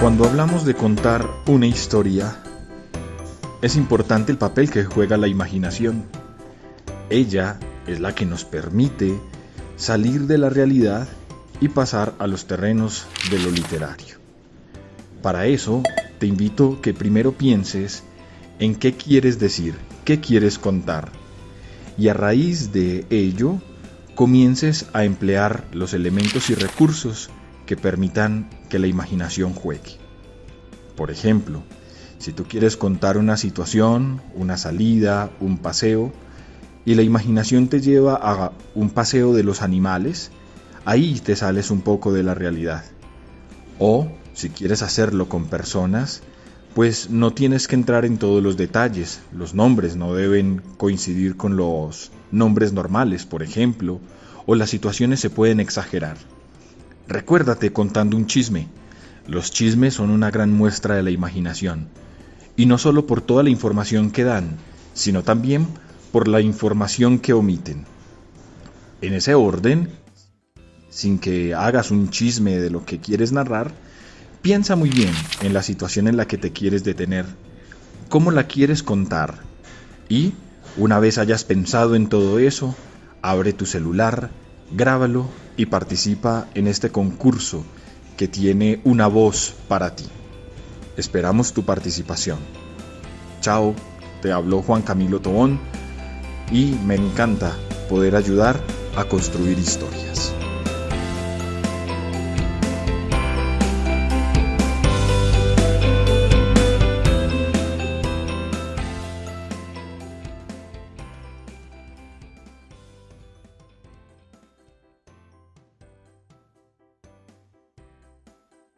Cuando hablamos de contar una historia, es importante el papel que juega la imaginación. Ella es la que nos permite salir de la realidad y pasar a los terrenos de lo literario. Para eso, te invito que primero pienses en qué quieres decir, qué quieres contar, y a raíz de ello comiences a emplear los elementos y recursos que permitan que la imaginación juegue. Por ejemplo, si tú quieres contar una situación, una salida, un paseo, y la imaginación te lleva a un paseo de los animales, ahí te sales un poco de la realidad. O, si quieres hacerlo con personas, pues no tienes que entrar en todos los detalles. Los nombres no deben coincidir con los nombres normales, por ejemplo, o las situaciones se pueden exagerar. Recuérdate contando un chisme. Los chismes son una gran muestra de la imaginación y no solo por toda la información que dan, sino también por la información que omiten. En ese orden, sin que hagas un chisme de lo que quieres narrar, piensa muy bien en la situación en la que te quieres detener, cómo la quieres contar y, una vez hayas pensado en todo eso, abre tu celular, grábalo y participa en este concurso que tiene una voz para ti. Esperamos tu participación. Chao, te habló Juan Camilo Tobón y me encanta poder ayudar a construir historias.